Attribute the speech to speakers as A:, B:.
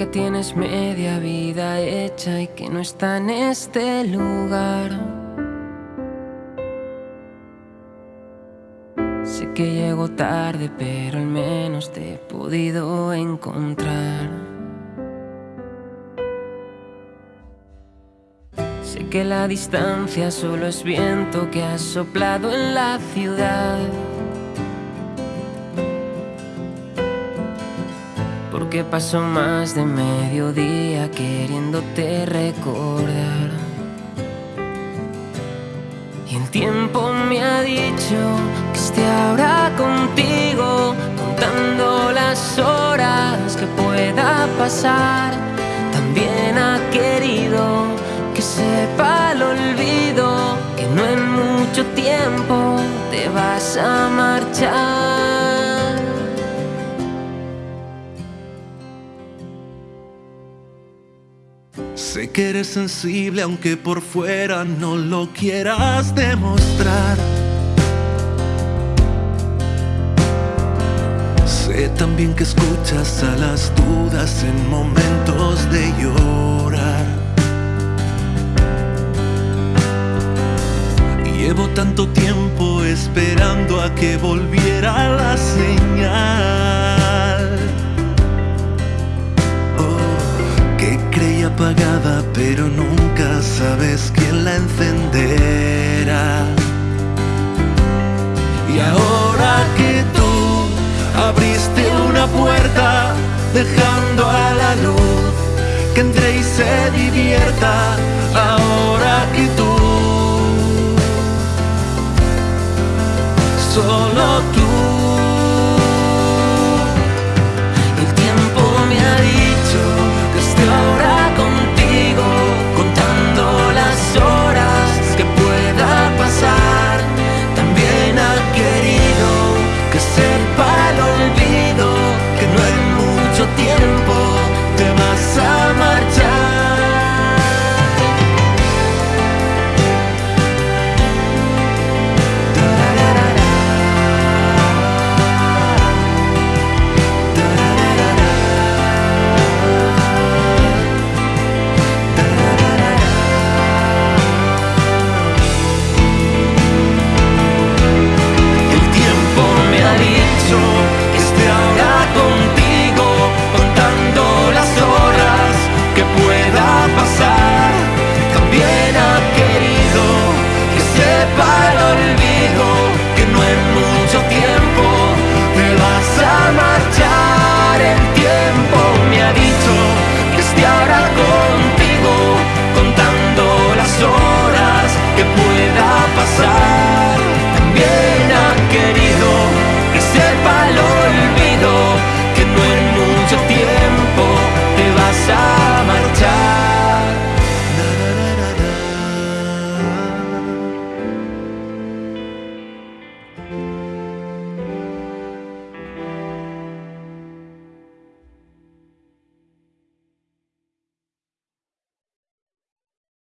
A: que tienes media vida hecha y que no está en este lugar. Sé que llego tarde, pero al menos te he podido encontrar. Sé que la distancia solo es viento que ha soplado en la ciudad. Porque pasó más de mediodía queriéndote recordar. Y el tiempo me ha dicho que esté ahora contigo, contando las horas que pueda pasar. También ha querido que sepa el olvido, que no en mucho tiempo te vas a marchar.
B: Sé que eres sensible aunque por fuera no lo quieras demostrar. Sé también que escuchas a las dudas en momentos de llorar. Llevo tanto tiempo esperando a que volviera la señal. La encenderá. Y ahora que tú abriste una puerta, dejando a la luz que entre y se divierta,